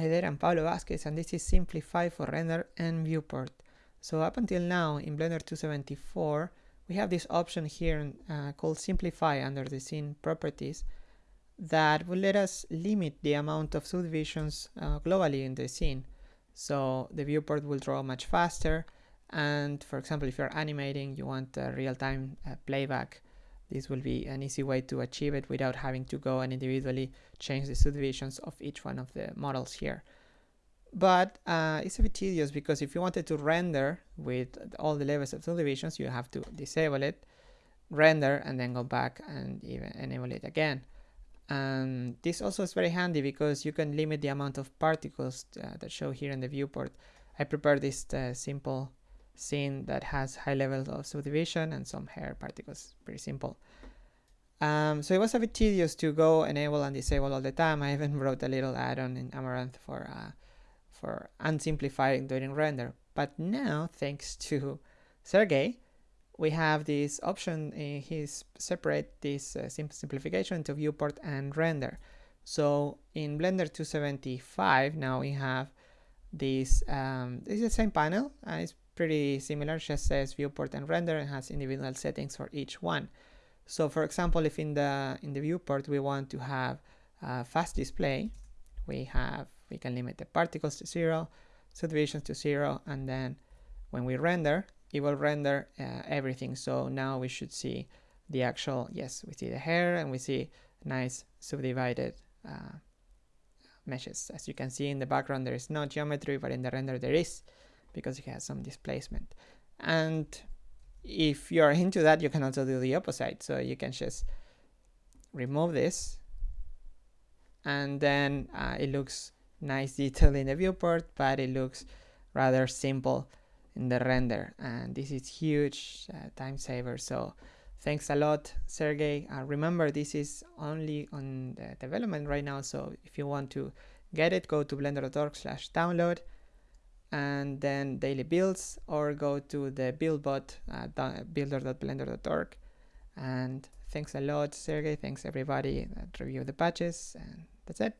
I'm Pablo Vazquez and this is Simplify for Render and Viewport. So up until now in Blender 274 we have this option here uh, called Simplify under the scene properties that will let us limit the amount of subdivisions uh, globally in the scene. So the viewport will draw much faster and for example if you're animating you want real-time uh, playback this will be an easy way to achieve it without having to go and individually change the subdivisions of each one of the models here. But uh, it's a bit tedious because if you wanted to render with all the levels of subdivisions, you have to disable it, render, and then go back and even enable it again. And this also is very handy because you can limit the amount of particles uh, that show here in the viewport. I prepared this uh, simple scene that has high levels of subdivision and some hair particles, pretty simple. Um, so it was a bit tedious to go enable and disable all the time. I even wrote a little add-on in Amaranth for uh, for unsimplifying during render. But now, thanks to Sergey, we have this option. in his separate this uh, simplification into viewport and render. So in Blender 275 now we have this. Um, is the same panel. Uh, it's pretty similar, just says viewport and render and has individual settings for each one. So for example, if in the in the viewport we want to have fast display, we have we can limit the particles to zero, subdivisions to zero, and then when we render, it will render uh, everything. So now we should see the actual, yes, we see the hair and we see nice subdivided uh, meshes. As you can see in the background, there is no geometry, but in the render there is because it has some displacement. And if you're into that, you can also do the opposite. So you can just remove this and then uh, it looks nice detail in the viewport, but it looks rather simple in the render. And this is huge uh, time saver. So thanks a lot, Sergey. Uh, remember, this is only on the development right now. So if you want to get it, go to blender.org slash download and then daily builds or go to the buildbot uh, builder.blender.org and thanks a lot Sergey. Thanks everybody that reviewed the patches and that's it